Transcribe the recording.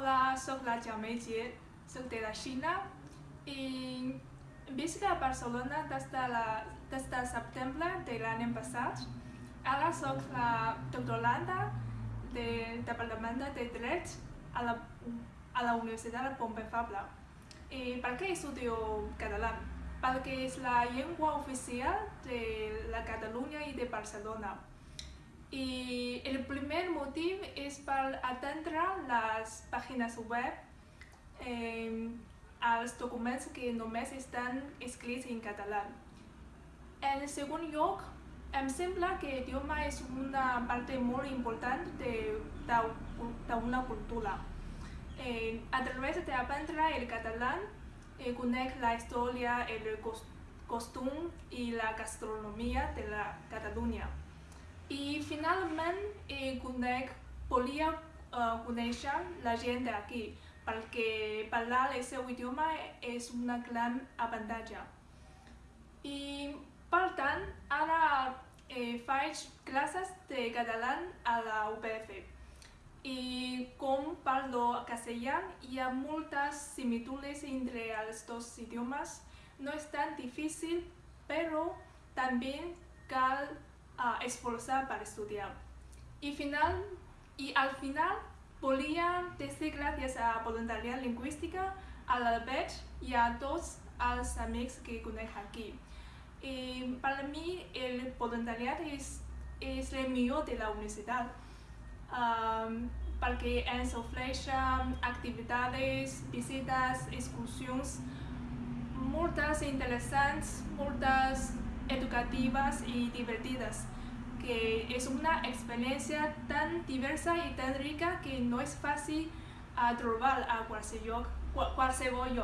Hola, soc la Jaume Jie, soc de la Xina i visc a Barcelona des de, la, des de setembre de l'any passat. Ara soc la doctoranda del Departament de Dret a la, a la Universitat de Pompeu Fabra. I per què estudio català? Perquè és la llengua oficial de la Catalunya i de Barcelona. I el primer motiu és per atendre les pàgines web, eh, els documents que només estan escrits en català. En segon lloc, em sembla que l'idioma és una part molt important d'una cultura. Eh, a través d'aprendre el català, eh, conec la història, el costum i la gastronomia de la Catalunya. Finalment eh, conec, volia eh, conèixer la gent d'aquí, perquè parlar el seu idioma és una gran avantatge. I per tant, ara eh, faig classes de català a la UPF. I com parlo castellà, hi ha moltes similituds entre els dos idiomes. No és tan difícil, però també cal uh, esforçar per estudiar. I, final, I al final volia dir gràcies a Voluntariat Lingüística, a l'Albert i a tots els amics que conec aquí. I per mi el voluntariat és, és el millor de la universitat um, perquè ens ofereixen activitats, visites, excursions moltes interessants, moltes educatives i divertides, que és una experiència tan diversa i tan rica que no és fàcil a trobar a qualsevol